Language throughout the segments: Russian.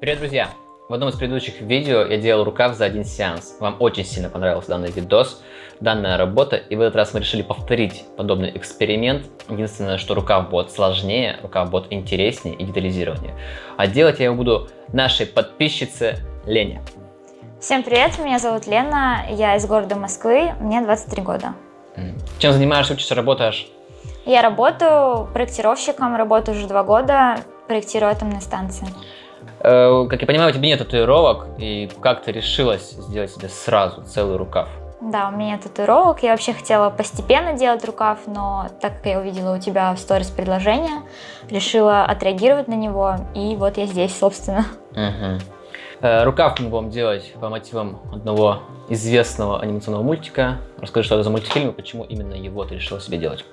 Привет, друзья! В одном из предыдущих видео я делал рукав за один сеанс. Вам очень сильно понравился данный видос, данная работа, и в этот раз мы решили повторить подобный эксперимент. Единственное, что рукав будет сложнее, рукав будет интереснее и детализированнее. А делать я его буду нашей подписчице Лене. Всем привет, меня зовут Лена, я из города Москвы, мне 23 года. Чем занимаешься, учишься, работаешь? Я работаю проектировщиком, работаю уже два года, проектирую атомные станции. Э, как я понимаю, у тебя нет татуировок, и как ты решилась сделать себе сразу целый рукав? Да, у меня нет татуировок, я вообще хотела постепенно делать рукав, но так как я увидела у тебя в сторис предложение, решила отреагировать на него, и вот я здесь, собственно. Угу. Рукав мы будем делать по мотивам одного известного анимационного мультика. Расскажи, что это за мультфильм и почему именно его ты решила себе делать.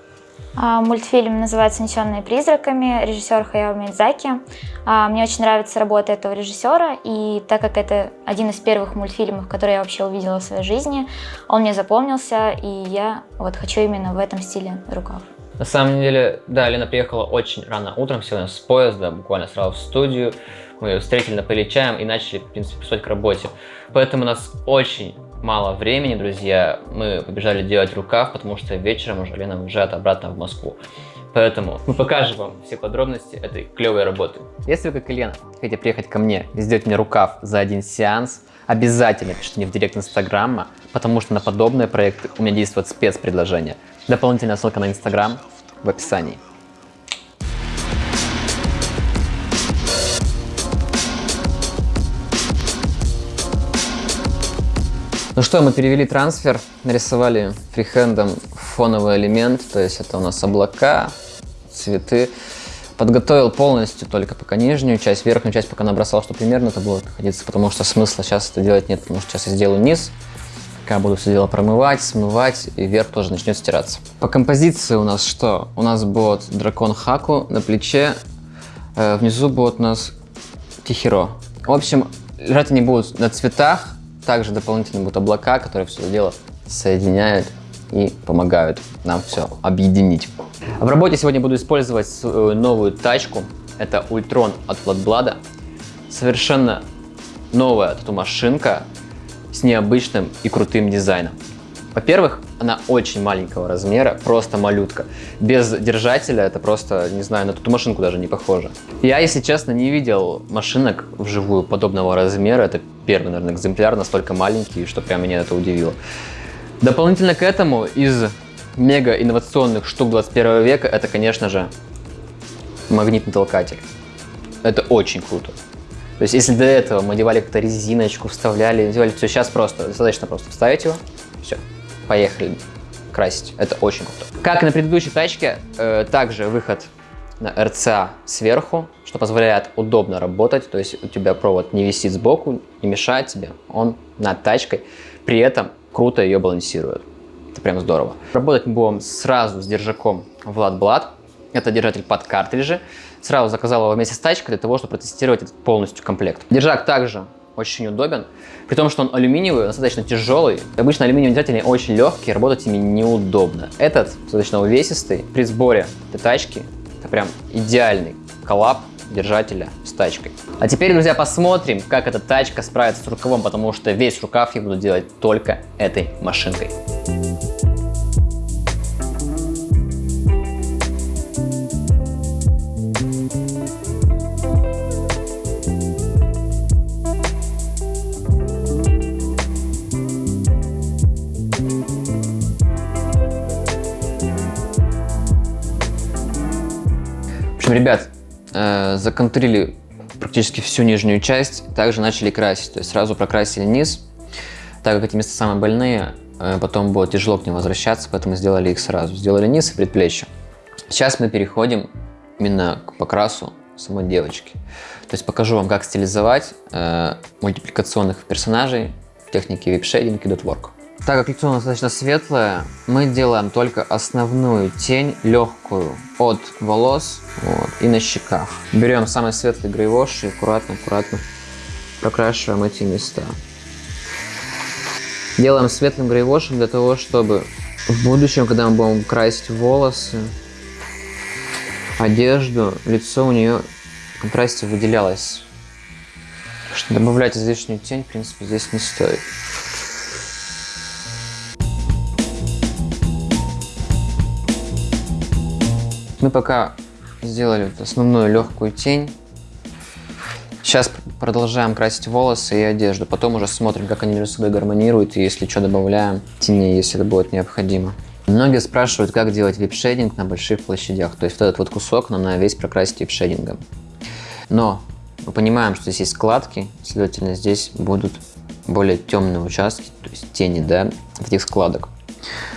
А, мультфильм называется «Несенные призраками», режиссер Хаяо Мидзаки. А, мне очень нравится работа этого режиссера, и так как это один из первых мультфильмов, которые я вообще увидела в своей жизни, он мне запомнился, и я вот хочу именно в этом стиле рукав. На самом деле, да, Лена приехала очень рано утром, сегодня с поезда, буквально сразу в студию. Мы ее встретили на чаем и начали, в принципе, приступать к работе. Поэтому нас очень мало времени, друзья. Мы побежали делать рукав, потому что вечером уже Лена уезжает обратно в Москву. Поэтому мы покажем вам все подробности этой клевой работы. Если вы, как и Лена, хотите приехать ко мне и сделать мне рукав за один сеанс, обязательно пишите мне в директ Инстаграма, потому что на подобные проекты у меня действует спецпредложение. Дополнительная ссылка на Инстаграм в описании. Ну что, мы перевели трансфер, нарисовали фрихендом фоновый элемент, то есть это у нас облака, цветы. Подготовил полностью только пока нижнюю часть, верхнюю часть пока набросал, что примерно это будет находиться, потому что смысла сейчас это делать нет, потому что сейчас я сделаю низ, пока буду все дело промывать, смывать, и верх тоже начнет стираться. По композиции у нас что? У нас будет дракон Хаку на плече, э, внизу будет у нас Тихиро. В общем, лежать они будут на цветах, также дополнительно будут облака, которые все это дело соединяют и помогают нам все объединить. В работе сегодня буду использовать свою новую тачку. Это Ультрон от Flatblad. Совершенно новая тату-машинка с необычным и крутым дизайном. Во-первых, она очень маленького размера, просто малютка. Без держателя это просто, не знаю, на ту машинку даже не похоже. Я, если честно, не видел машинок вживую подобного размера. Это первый, наверное, экземпляр, настолько маленький, что прям меня это удивило. Дополнительно к этому, из мега инновационных штук 21 века, это, конечно же, магнитный толкатель. Это очень круто. То есть, если до этого мы девали как-то резиночку, вставляли, делали все, сейчас просто, достаточно просто вставить его, все, поехали красить. Это очень круто. Как и на предыдущей тачке, э, также выход на RCA сверху, что позволяет удобно работать, то есть у тебя провод не висит сбоку, не мешает тебе, он над тачкой, при этом круто ее балансирует. Это прям здорово. Работать мы будем сразу с держаком Vlad Blad. Это держатель под картриджи. Сразу заказал его вместе с тачкой для того, чтобы протестировать этот полностью комплект. Держак также очень удобен, при том, что он алюминиевый, достаточно тяжелый. Обычно алюминиевые держатели очень легкие, работать ими неудобно. Этот достаточно увесистый, при сборе этой тачки прям идеальный коллаб держателя с тачкой. А теперь, друзья, посмотрим, как эта тачка справится с рукавом, потому что весь рукав я буду делать только этой машинкой. Общем, ребят, э, законтурили практически всю нижнюю часть, также начали красить. То есть сразу прокрасили низ, так как эти места самые больные, э, потом будет тяжело к ним возвращаться, поэтому сделали их сразу. Сделали низ и предплечье. Сейчас мы переходим именно к покрасу самой девочки. То есть покажу вам, как стилизовать э, мультипликационных персонажей в технике вип-шейдинг и дотворк. Так как лицо достаточно светлое, мы делаем только основную тень, легкую, от волос вот, и на щеках. Берем самый светлый грейвош и аккуратно-аккуратно прокрашиваем эти места. Делаем светлым грейвошем для того, чтобы в будущем, когда мы будем красить волосы, одежду, лицо у нее в контрасте выделялось добавлять излишнюю тень, в принципе, здесь не стоит. Мы пока сделали основную легкую тень. Сейчас продолжаем красить волосы и одежду. Потом уже смотрим, как они между собой гармонируют. И если что, добавляем тени, если это будет необходимо. Многие спрашивают, как делать вип-шейдинг на больших площадях. То есть вот этот вот кусок нам надо весь прокрасить вип-шейдингом. Но мы понимаем, что здесь есть складки, следовательно, здесь будут более темные участки, то есть тени, да, этих складок.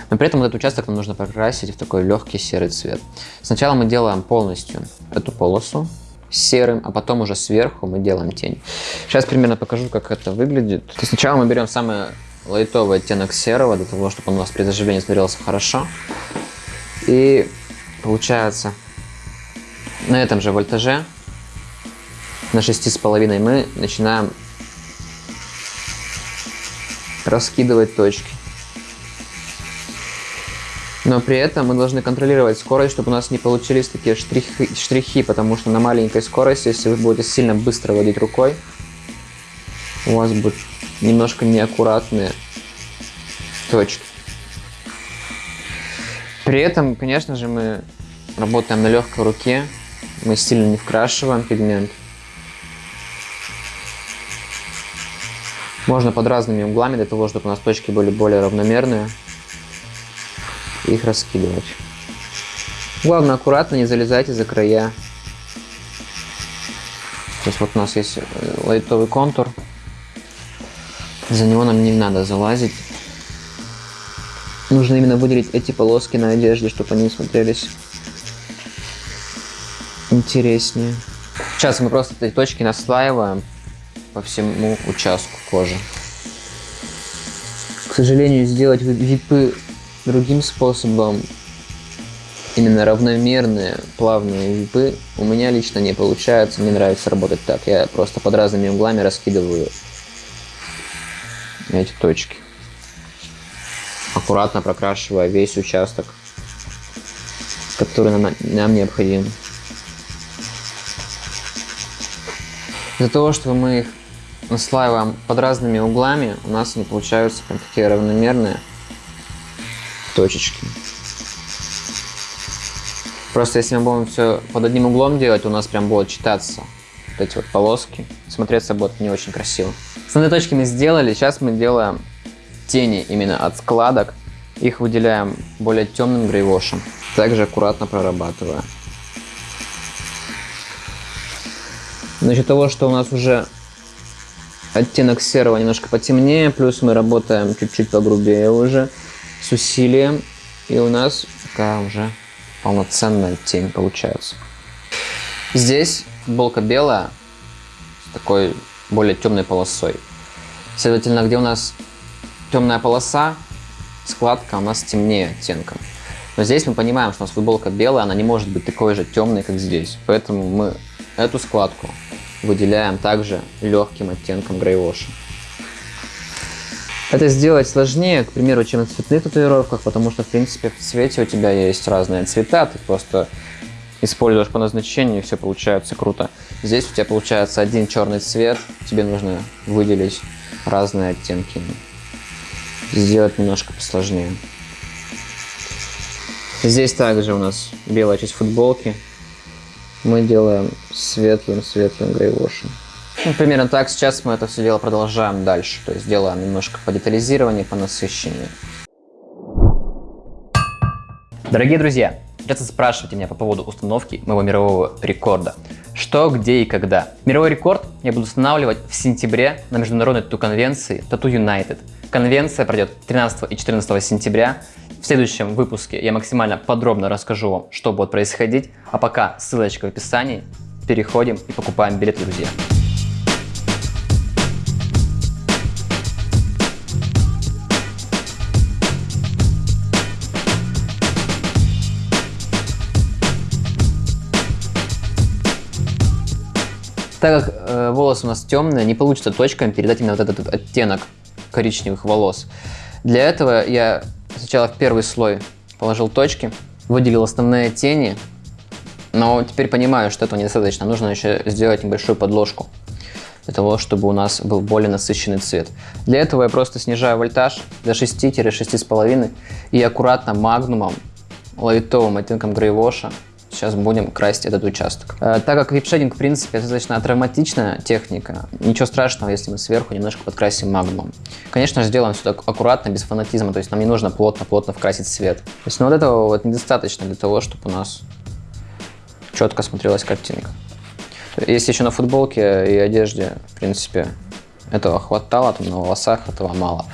Но при этом этот участок нам нужно покрасить в такой легкий серый цвет. Сначала мы делаем полностью эту полосу серым, а потом уже сверху мы делаем тень. Сейчас примерно покажу, как это выглядит. То сначала мы берем самый лайтовый оттенок серого, для того, чтобы он у нас при заживлении смотрелся хорошо. И получается на этом же вольтаже, на 6,5 мы начинаем раскидывать точки. Но при этом мы должны контролировать скорость, чтобы у нас не получились такие штрихи, штрихи, потому что на маленькой скорости, если вы будете сильно быстро водить рукой, у вас будут немножко неаккуратные точки. При этом, конечно же, мы работаем на легкой руке, мы сильно не вкрашиваем пигмент. Можно под разными углами, для того, чтобы у нас точки были более равномерные их раскидывать. Главное, аккуратно не залезайте за края. То есть вот у нас есть э, лайтовый контур. За него нам не надо залазить. Нужно именно выделить эти полоски на одежде, чтобы они смотрелись интереснее. Сейчас мы просто эти точки наслаиваем по всему участку кожи. К сожалению, сделать випы другим способом, именно равномерные плавные випы, у меня лично не получается. Мне нравится работать так. Я просто под разными углами раскидываю эти точки. Аккуратно прокрашивая весь участок, который нам, нам необходим. Из-за того, что мы их наслаиваем под разными углами, у нас они получаются прям такие равномерные точечки. Просто если мы будем все под одним углом делать, у нас прям будет читаться вот эти вот полоски. Смотреться будет не очень красиво. Основные точки мы сделали. Сейчас мы делаем тени именно от складок. Их выделяем более темным грейвошем. Также аккуратно прорабатывая. За счет того, что у нас уже оттенок серого немножко потемнее, плюс мы работаем чуть-чуть погрубее уже, с усилием, и у нас такая уже полноценная тень получается. Здесь футболка белая с такой более темной полосой. Следовательно, где у нас темная полоса, складка у нас темнее оттенком. Но здесь мы понимаем, что у нас футболка белая, она не может быть такой же темной, как здесь. Поэтому мы эту складку выделяем также легким оттенком грейвоша. Это сделать сложнее, к примеру, чем на цветных татуировках, потому что, в принципе, в цвете у тебя есть разные цвета, ты просто используешь по назначению, и все получается круто. Здесь у тебя получается один черный цвет, тебе нужно выделить разные оттенки. Сделать немножко посложнее. Здесь также у нас белая часть футболки. Мы делаем светлым-светлым грейвошем. Ну, примерно так. Сейчас мы это все дело продолжаем дальше. То есть делаем немножко по детализированию, по насыщению. Дорогие друзья, часто спрашиваете меня по поводу установки моего мирового рекорда. Что, где и когда. Мировой рекорд я буду устанавливать в сентябре на международной тату-конвенции Tattoo United. Конвенция пройдет 13 и 14 сентября. В следующем выпуске я максимально подробно расскажу вам, что будет происходить. А пока ссылочка в описании. Переходим и покупаем билеты, друзья. Так как э, волосы у нас темные, не получится точками передать именно вот этот оттенок коричневых волос. Для этого я сначала в первый слой положил точки, выделил основные тени, но теперь понимаю, что этого недостаточно. Нужно еще сделать небольшую подложку. для того, чтобы у нас был более насыщенный цвет. Для этого я просто снижаю вольтаж до 6-6,5 и аккуратно магнумом, лайтовым оттенком грейвоша сейчас будем красить этот участок. Э, так как вип-шейдинг, в принципе, достаточно травматичная техника, ничего страшного, если мы сверху немножко подкрасим магнумом. Конечно сделаем все так аккуратно, без фанатизма, то есть нам не нужно плотно-плотно вкрасить цвет. То есть, ну, вот этого вот недостаточно для того, чтобы у нас четко смотрелась картинка. Если еще на футболке и одежде, в принципе, этого хватало, там на волосах этого мало.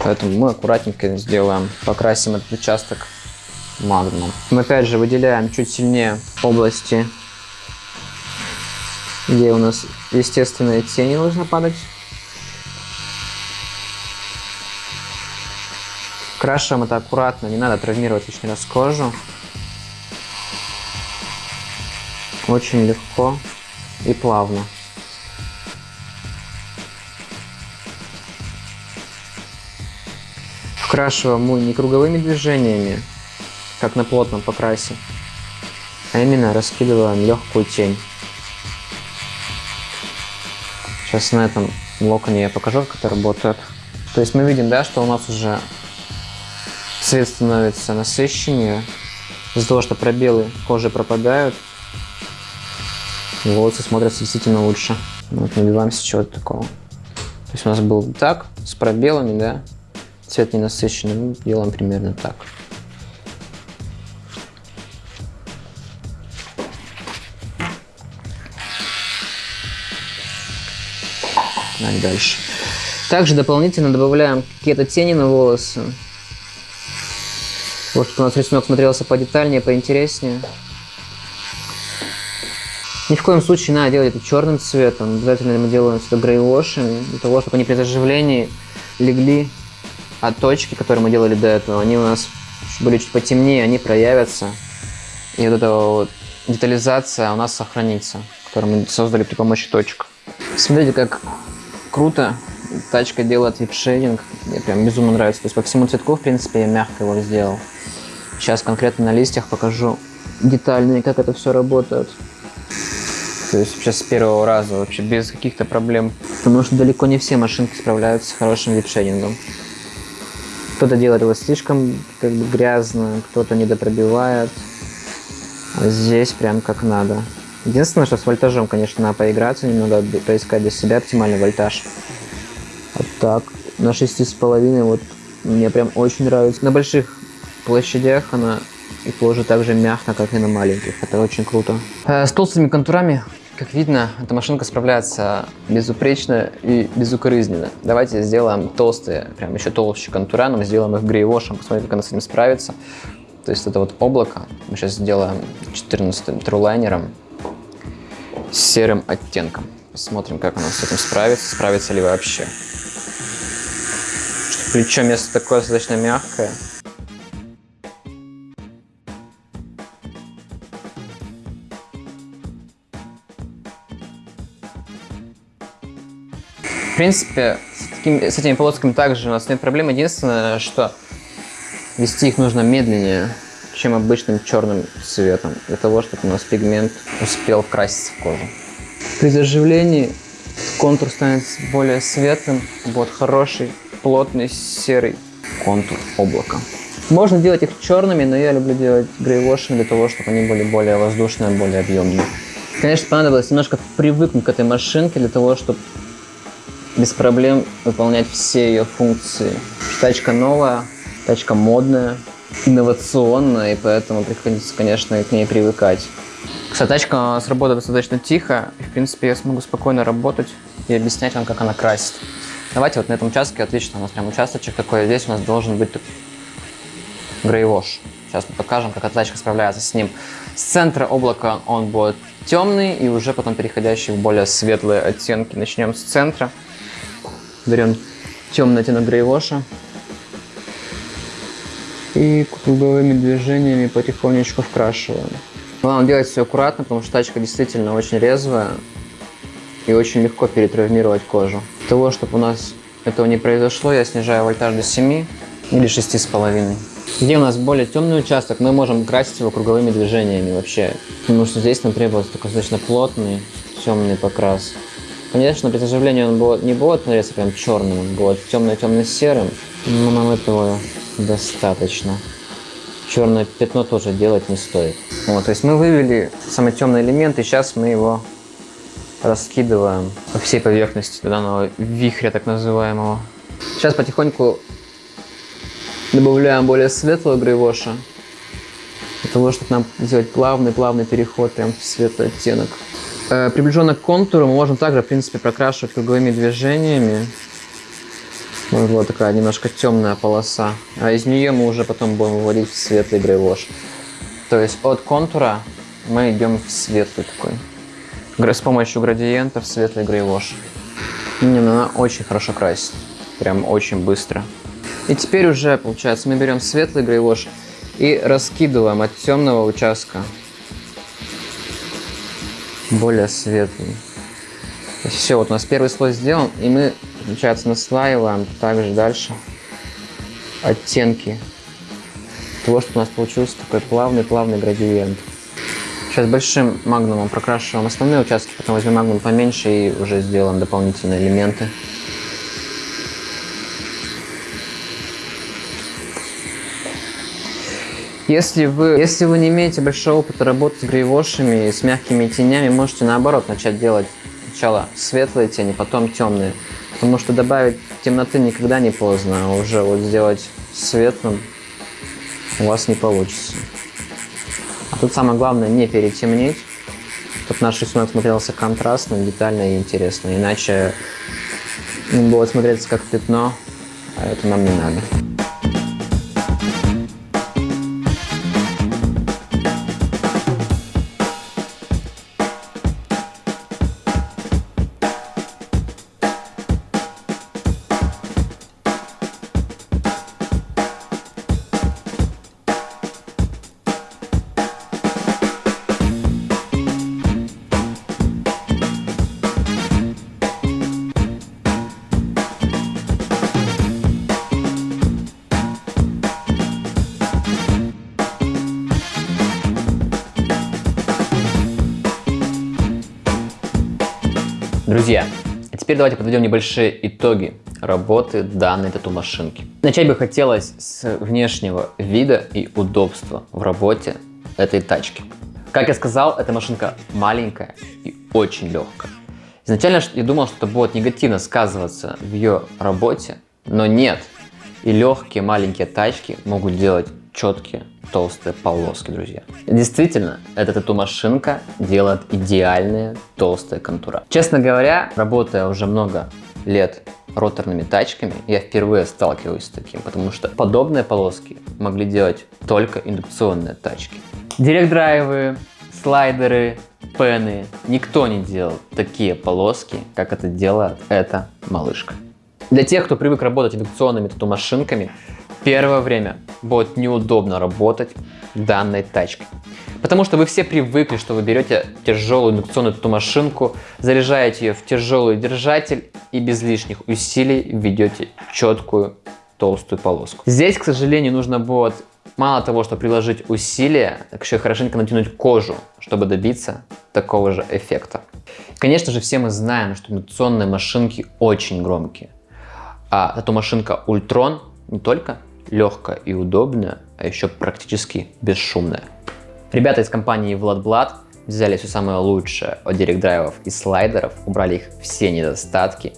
Поэтому мы аккуратненько сделаем, покрасим этот участок магнум. Мы опять же выделяем чуть сильнее области, где у нас естественные тени нужно падать. Крашиваем это аккуратно, не надо травмировать лишний раз кожу. Очень легко и плавно. Вкрашиваем мы не круговыми движениями, как на плотном покрасе, а именно раскидываем легкую тень. Сейчас на этом локоне я покажу, как это работает. То есть мы видим, да, что у нас уже цвет становится насыщеннее. Из-за того, что пробелы кожи пропадают, волосы смотрятся действительно лучше. Вот набиваемся чего-то такого. То есть у нас был так, с пробелами, да, цвет ненасыщенный, мы делаем примерно так. Погнали дальше. Также дополнительно добавляем какие-то тени на волосы. Вот чтобы у нас рисунок смотрелся подетальнее, поинтереснее. Ни в коем случае надо делать это черным цветом. Обязательно мы делаем это грейвошем, для того, чтобы они при заживлении легли от точки, которые мы делали до этого. Они у нас были чуть потемнее, они проявятся. И вот эта вот детализация у нас сохранится, которую мы создали при помощи точек. Смотрите, как круто. Тачка делает вип-шейдинг. Мне прям безумно нравится. То есть по всему цветку, в принципе, я мягко его сделал. Сейчас конкретно на листьях покажу детальнее, как это все работает. То есть сейчас с первого раза вообще без каких-то проблем. Потому что далеко не все машинки справляются с хорошим вип-шейдингом. Кто-то делает его слишком как бы грязно, кто-то недопробивает. А здесь прям как надо. Единственное, что с вольтажом, конечно, надо поиграться немного, поискать для себя оптимальный вольтаж. Вот так. На 6,5 вот мне прям очень нравится. На больших площадях она и кожа так же мягко, как и на маленьких. Это очень круто. Э, с толстыми контурами, как видно, эта машинка справляется безупречно и безукоризненно. Давайте сделаем толстые, прям еще толще контура, но мы сделаем их грейвошем, посмотрим, как она с этим справится. То есть это вот облако, мы сейчас сделаем 14 трулайнером с серым оттенком. Посмотрим, как она с этим справится, справится ли вообще. Плечо место такое достаточно мягкое. В принципе, с, таким, с этими полосками также у нас нет проблем. Единственное, что вести их нужно медленнее чем обычным черным цветом, для того, чтобы у нас пигмент успел вкраситься в кожу. При заживлении контур станет более светлым, будет хороший, плотный, серый контур облака. Можно делать их черными, но я люблю делать грейвошами для того, чтобы они были более воздушные, более объемные. Конечно, понадобилось немножко привыкнуть к этой машинке для того, чтобы без проблем выполнять все ее функции. Тачка новая, тачка модная, инновационно, и поэтому приходится, конечно, к ней привыкать. Кстати, тачка сработает достаточно тихо, и, в принципе, я смогу спокойно работать и объяснять вам, как она красит. Давайте вот на этом участке, отлично, у нас прям участочек такой, здесь у нас должен быть грейвош. Сейчас мы покажем, как тачка справляется с ним. С центра облака он будет темный, и уже потом переходящий в более светлые оттенки. Начнем с центра. Берем темный оттенок грейвоша и круговыми движениями потихонечку вкрашиваем. Главное делать все аккуратно, потому что тачка действительно очень резвая и очень легко перетравмировать кожу. Для того, чтобы у нас этого не произошло, я снижаю вольтаж до 7 или 6,5. Где у нас более темный участок, мы можем красить его круговыми движениями вообще. Потому что здесь нам требуется такой достаточно плотный темный покрас. Конечно, при заживлении он не будет становиться прям черным, он будет темно-темно-серым, но нам этого достаточно. Черное пятно тоже делать не стоит. Вот, то есть мы вывели самый темный элемент, и сейчас мы его раскидываем по всей поверхности данного вихря так называемого. Сейчас потихоньку добавляем более светлого грейвоша, для того, чтобы нам сделать плавный-плавный переход прям в светлый оттенок. Э, приближенно к контуру мы можем также, в принципе, прокрашивать круговыми движениями. Вот такая немножко темная полоса. А из нее мы уже потом будем вводить в светлый грейвош. То есть от контура мы идем в светлый такой. С помощью градиента в светлый грейвош. Не, ну она очень хорошо красит. Прям очень быстро. И теперь уже, получается, мы берем светлый грейвош и раскидываем от темного участка более светлый. Все, вот у нас первый слой сделан, и мы, получается, наслаиваем также дальше оттенки того, что у нас получился такой плавный-плавный градиент. Сейчас большим магнумом прокрашиваем основные участки, потом возьмем магнум поменьше и уже сделаем дополнительные элементы. Если вы, если вы не имеете большого опыта работы с грейвошами, с мягкими тенями, можете наоборот начать делать сначала светлые тени, потом темные. Потому что добавить темноты никогда не поздно, а уже вот сделать светлым у вас не получится. А тут самое главное не перетемнить, чтобы наш рисунок смотрелся контрастно, детально и интересно. Иначе он будет смотреться как пятно, а это нам не надо. Друзья, а теперь давайте подведем небольшие итоги работы данной тату-машинки. Начать бы хотелось с внешнего вида и удобства в работе этой тачки. Как я сказал, эта машинка маленькая и очень легкая. Изначально я думал, что это будет негативно сказываться в ее работе, но нет. И легкие маленькие тачки могут делать четкие толстые полоски, друзья. Действительно, эта тату-машинка делает идеальные толстые контура. Честно говоря, работая уже много лет роторными тачками, я впервые сталкиваюсь с таким, потому что подобные полоски могли делать только индукционные тачки. Директ-драйвы, слайдеры, пены, никто не делал такие полоски, как это делает эта малышка. Для тех, кто привык работать индукционными тату-машинками, первое время будет неудобно работать данной тачкой. Потому что вы все привыкли, что вы берете тяжелую индукционную тату-машинку, заряжаете ее в тяжелый держатель и без лишних усилий ведете четкую толстую полоску. Здесь, к сожалению, нужно будет мало того, что приложить усилия, так еще и хорошенько натянуть кожу, чтобы добиться такого же эффекта. Конечно же, все мы знаем, что индукционные машинки очень громкие. А тату-машинка Ультрон не только легкая и удобная, а еще практически бесшумная. Ребята из компании Владблад взяли все самое лучшее от директ-драйвов и слайдеров, убрали их все недостатки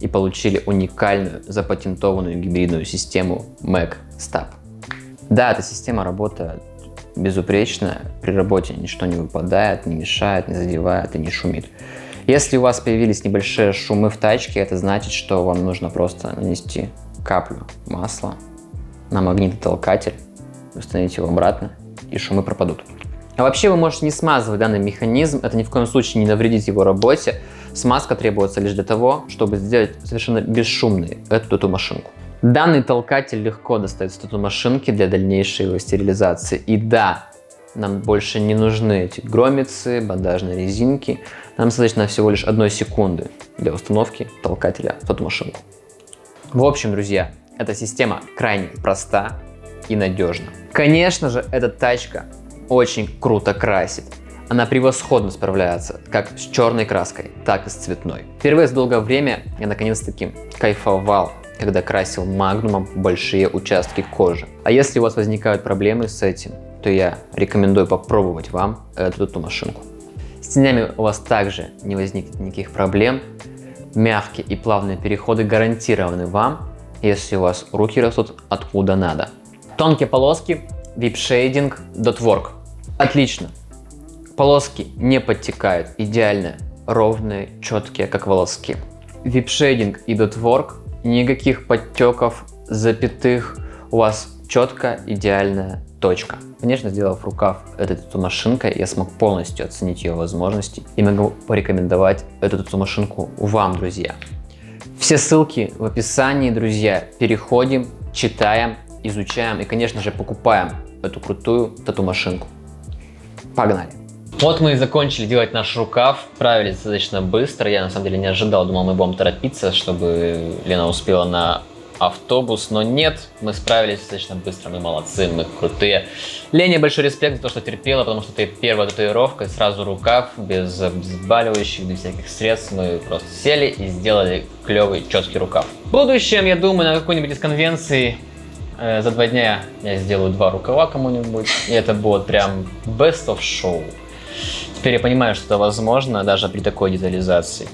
и получили уникальную запатентованную гибридную систему MacStab. Да, эта система работает безупречно, при работе ничто не выпадает, не мешает, не задевает и не шумит. Если у вас появились небольшие шумы в тачке, это значит, что вам нужно просто нанести каплю масла на магнитотолкатель, установить его обратно, и шумы пропадут. А вообще вы можете не смазывать данный механизм, это ни в коем случае не навредит его работе. Смазка требуется лишь для того, чтобы сделать совершенно бесшумной эту, эту машинку. Данный толкатель легко достается эту машинки для дальнейшей его стерилизации. И да, нам больше не нужны эти громицы, бандажные резинки. Нам достаточно всего лишь одной секунды для установки толкателя в эту машинку. В общем, друзья, эта система крайне проста и надежна. Конечно же, эта тачка очень круто красит. Она превосходно справляется как с черной краской, так и с цветной. Впервые за долгое время я наконец-таки кайфовал, когда красил магнумом большие участки кожи. А если у вас возникают проблемы с этим, то я рекомендую попробовать вам эту, эту машинку. С тенями у вас также не возникнет никаких проблем. Мягкие и плавные переходы гарантированы вам, если у вас руки растут откуда надо. Тонкие полоски, Dot Work. Отлично. Полоски не подтекают, идеально ровные, четкие, как волоски. Shading и Work, никаких подтеков, запятых, у вас четко идеальная точка. Конечно, сделав рукав этой тату-машинкой, я смог полностью оценить ее возможности и могу порекомендовать эту тату-машинку вам, друзья. Все ссылки в описании, друзья. Переходим, читаем, изучаем и, конечно же, покупаем эту крутую тату-машинку. Погнали! Вот мы и закончили делать наш рукав, справились достаточно быстро, я на самом деле не ожидал, думал мы будем торопиться, чтобы Лена успела на автобус, но нет, мы справились достаточно быстро, мы молодцы, мы крутые. Лене большой респект за то, что терпела, потому что это первая татуировка, сразу рукав, без обезболивающих, без всяких средств, мы просто сели и сделали клевый, четкий рукав. В будущем, я думаю, на какой-нибудь из конвенций э, за два дня я сделаю два рукава кому-нибудь, и это будет прям best of show. Теперь я понимаю, что это возможно даже при такой детализации.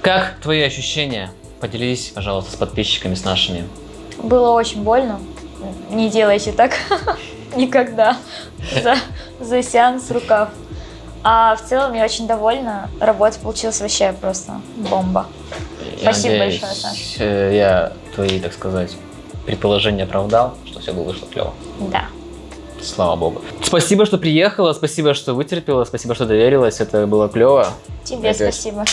Как твои ощущения? Поделись, пожалуйста, с подписчиками, с нашими. Было очень больно. Не делайте так никогда за, за сеанс рукав. А в целом я очень довольна. Работа получилась вообще просто бомба. Я Спасибо надеюсь, большое, Саша. э, Я твои, так сказать, предположения оправдал, что все вышло клево. Да. Слава богу. Спасибо, что приехала, спасибо, что вытерпела, спасибо, что доверилась, это было клево. Тебе Опять. спасибо.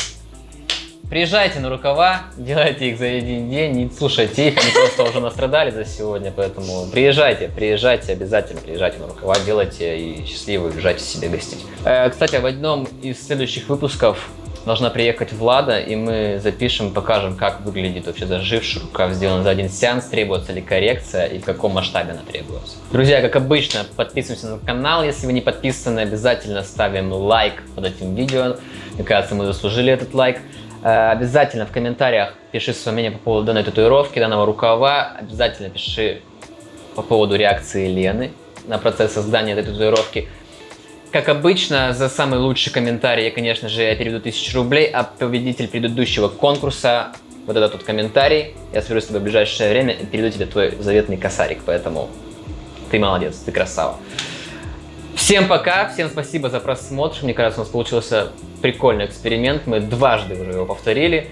Приезжайте на рукава, делайте их за один день, не слушайте их, они просто уже настрадали за сегодня, поэтому приезжайте, приезжайте, обязательно приезжайте на рукава, делайте и счастливо уезжайте себе гостить. Э, Кстати, в одном из следующих выпусков должна приехать Влада, и мы запишем, покажем, как выглядит вообще заживший рукав, сделан за один сеанс, требуется ли коррекция и в каком масштабе она требуется. Друзья, как обычно, подписываемся на канал, если вы не подписаны, обязательно ставим лайк под этим видео, мне кажется, мы заслужили этот лайк. Э, Обязательно в комментариях пиши свое мнение по поводу данной татуировки, данного рукава. Обязательно пиши по поводу реакции Лены на процесс создания этой татуировки. Как обычно, за самый лучший комментарий, конечно же, я переведу 1000 рублей, а победитель предыдущего конкурса, вот этот вот комментарий, я свяжусь с тобой в ближайшее время и переведу тебе твой заветный косарик, поэтому ты молодец, ты красава. Всем пока, всем спасибо за просмотр. Мне кажется, у нас получился прикольный эксперимент. Мы дважды уже его повторили.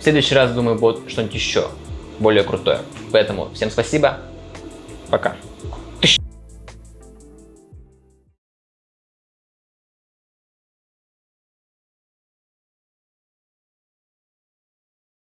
В следующий раз, думаю, будет что-нибудь еще более крутое. Поэтому всем спасибо. Пока.